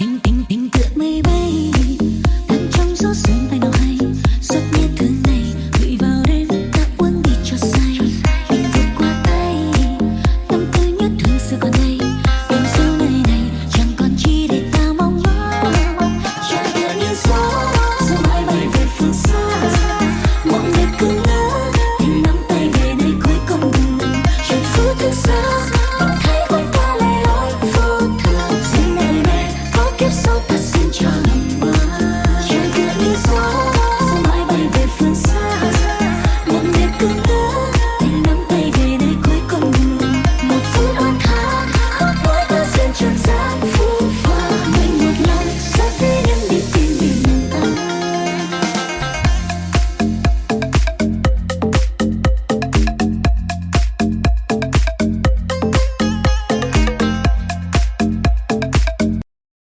E